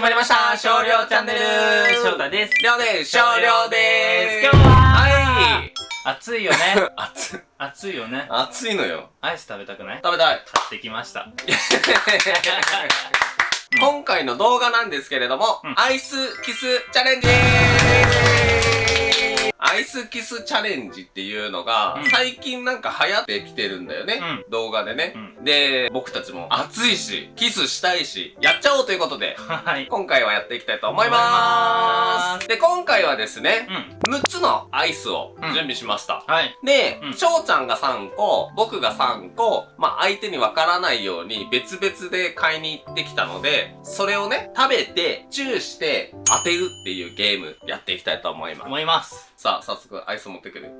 始まりました。少量チャンネル。翔太です。りょうです。少量です。今日ははい暑いよね。熱い。暑い。よね。熱いのよ。アイス食べたくない？食べたい。買ってきました。今回の動画なんですけれども、うん。アイスキスチャレンジアイスキスチャレンジっていうのが、うん最近なんか流行ってきてるんだよね。うん動画でね、うで、僕たちも暑いし、キスしたいし、やっちゃおうということで、はい。今回はやっていきたいと思いま思いますす。で、今回はですね、うん。6つのアイスをうん準備しました。はい。でう、ん翔、ちゃんが3個、僕が3個、まあ相手にわからないように別々で買いに行ってきたので、それをね、食べて、チューして当てるっていうゲームやっていきたいと思います。思います。さあ、早速アイス持ってくる。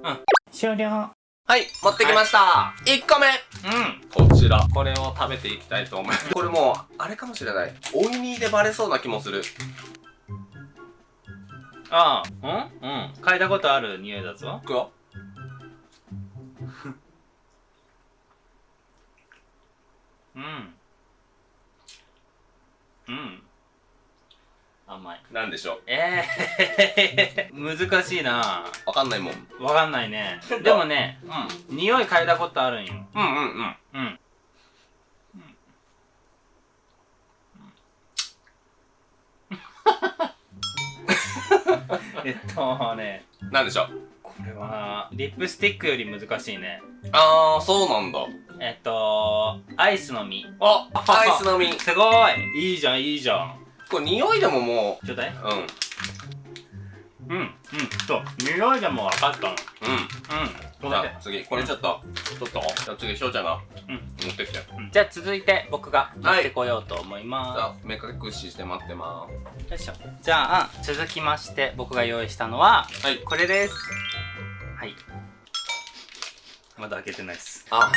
終了。はい、持ってきました。1個目うん。こちら。これを食べていきたいと思います。これもう、あれかもしれない。おいにでバレそうな気もする。ああ、うん？うん。嗅いだことある匂いだぞ。いくよ。うん。うん。甘い。なんでしょう？ええー、難しいなわかんないもん。わかんないね。でもね、うん。匂い嗅いだことあるんよ。うんうんうん。うん。えっとね、なんでしょう？これは、リップスティックより難しいね。あー、そうなんだ。えっと、アイスの実。あ、アイスの実。すごいいいじゃん、いいじゃん。これ匂いでももちょうだい。う、うん。うん、うん、そう。匂いでも分かったの。うん。うん。じゃあ次、これちょっと、ちょっと、じゃあ次、翔ちゃんがうん持ってきて。じうんじゃあ続いて僕が持ってこようと思いゃまあ、目隠しして待ってます。よいしょ。じゃあ、続きまして僕が用意したのは、す。はい。これです。はい。まだ開けてないです。あ。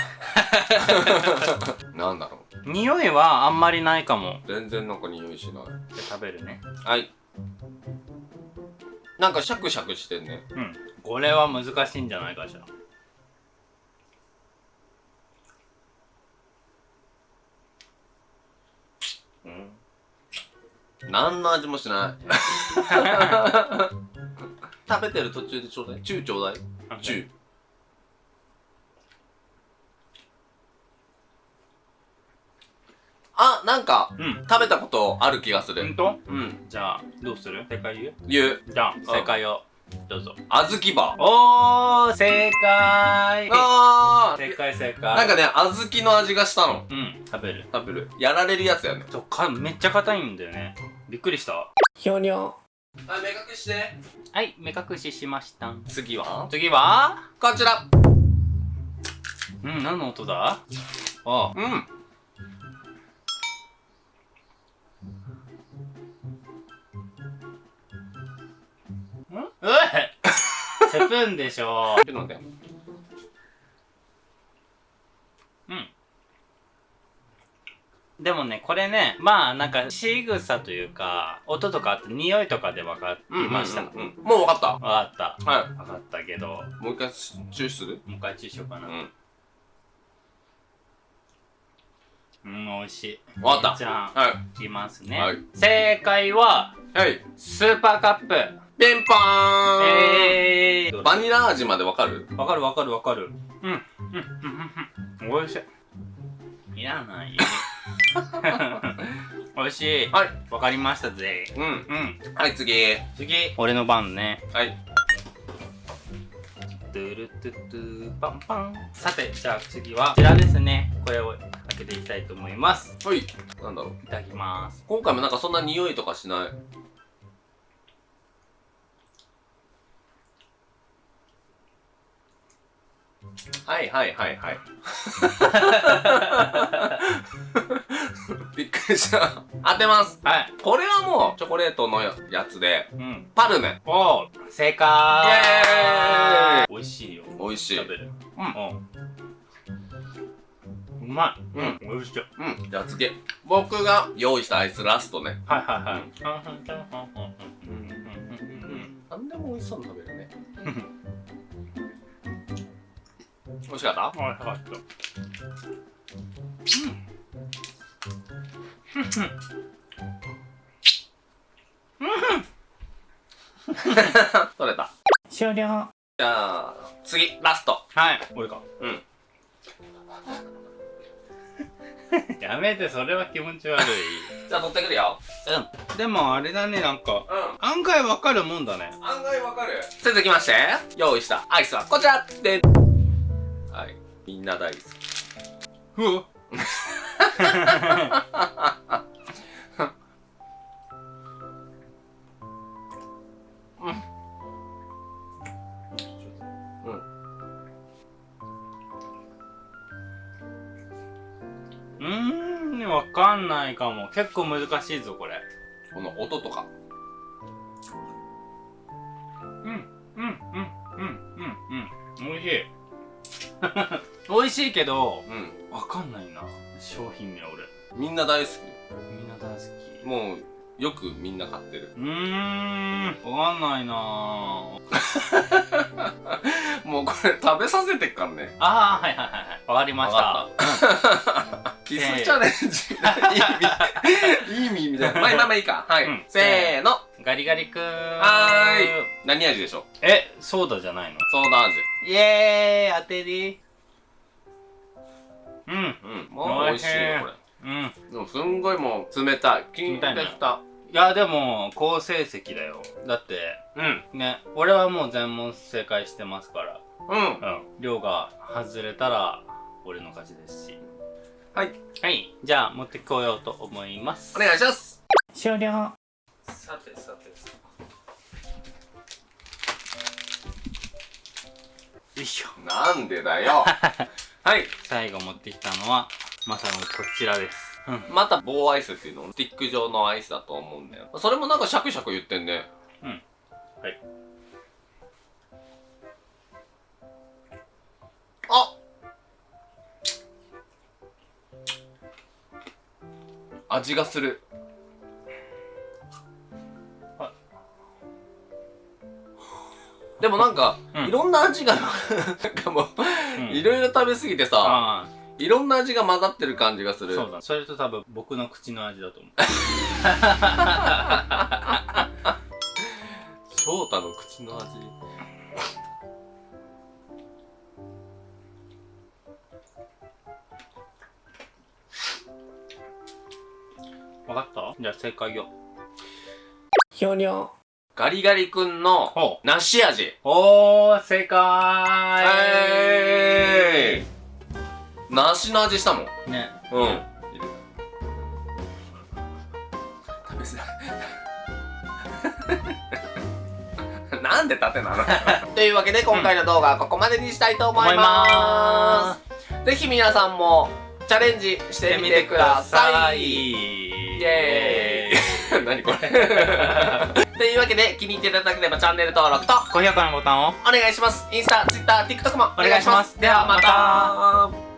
なんだろ匂いはあんまりないかも。う。全然なんか匂いしない。じゃあ食べるね。はい。なんかシャクシャクしてんね。うん。これは難しいんじゃないかしら。うん。何の味もしない。食べてる途中でちょうだい。チューちょうだい。チュー。あ、なんか、うん。食べたことある気がする。ほんとうん。じゃあ、どうする？正解言う？言う。じゃあ、正解を。どうぞ。あずきバー。おー、正解あ正解正ー。解。なんかね、あずきの味がしたの。うん、食べる。食べる。やられるやつやね。そうか、めっちゃ硬いんだよね。びっくりした。ひょにょ。はい、目隠して。はい、目隠ししました。次は？次は？こちら。うん、何の音だ？あうん。うえ スプーンでしょちょっと待って。うん。でもね、これね、まあなんか仕草というか、音とかあって匂いとかで分かりました。うんうんうんうんもう分かった。分かった。は分かったけど、い。もう一回注視する？もう一回注意しようかな。うん。うん、美味しい。わかったじゃあ、はい。いきますね。はい正解は、はい。スーパーカップ。ピンポーンえー。バニラ味までわかる？わかるわかるわかる。うん。うん。うん。うん。うん。美味しい。いらない。美味しい。はい。わかりましたぜ。うん。うん。はい、次。次。俺の番ね。はい。トゥルトゥトゥパンパン。さて、じゃあ次はこちらですね。これを開けていきたいと思います。はい。なんだろう。いただきます。今回もなんかそんな匂いとかしない？はいはいはいはい。びっくりした。当てます。はい。これはもうチョコレートのやつで、うん。パルメ。おー、正解イエーイ美味しいよ。美味しい。食べる。うんうん。うまい。うん美味しい。うん。じゃあ次。僕が用意したアイスラストね。はいはいはい。なんでも美味しそうに食べるね。美味しかった？美味しかったうん。取れた終了じゃあ次ラストはい俺かうん。やめてそれは気持ち悪いじゃあ取ってくるようん。でもあれだねなん。か、うん、案外わかるもん。だね案外わかる続きまして用意したアイスはこちらでみんな大好き。ふわ。うーん、わかんないかも。結構難しいぞ、これ。この音とか。うん、うん、うん、うん、うん、うん。美味しい。美味しいけど、うん。わかんないな。商品名俺。みんな大好みんな大好き。き。もう、よくみんな買ってる。うーん、わかんないな もうこれ食べさせてっからね。あー、はいはいはいはい。わかりました。わキスチャレンジ。いい意味、いい意味みたいな。まあまあまあいいか。はい。うんせーの。ガリガリくん。はーい。何味でしょう？え、ソーダじゃないの？ソーダ味。イエーイ当てりうん。うん。もう美味しいよ、これ。うん。でもすんごいもう冷たい。冷たい。いや、でも、好成績だよ。だって、うん。ね、俺はもう全問正解してますから。うん。うん。量が外れたら、俺の勝ちですし。はい。はい。じゃあ、持ってこようと思います。お願いします。終了。さてさてさ。よいしょ。なんでだよ。はい。最後持ってきたのは、まさにこちらです。うん。また棒アイスっていうのスティック状のアイスだと思うんだよ。それもなんかシャクシャク言ってんね。うん。はい。あ味がする。でもなんか、うんいろんな味が、なんかもう、うんいろいろ食べ過ぎてさ、あいろんな味が混ざってる感じがすあ、る。そうだ。それと多分僕の口の味だと思う。翔太の口の味。わかった？じゃあ正解よ。ひょにょ。ガリガリ君の。梨味。おー、正解はい。梨の味したもん。ね。うん。食べづらい。なんで縦なの？というわけで今回の動画はここまでにしたいと思います。ぜひ皆さんもチャレンジしてみてください。イエーイ 何これ。というわけで気に入っていただければチャンネル登録と高評価のボタンを。お願いします。インスタ、ツイッター、TikTok もお願いします。お願いします。ではまた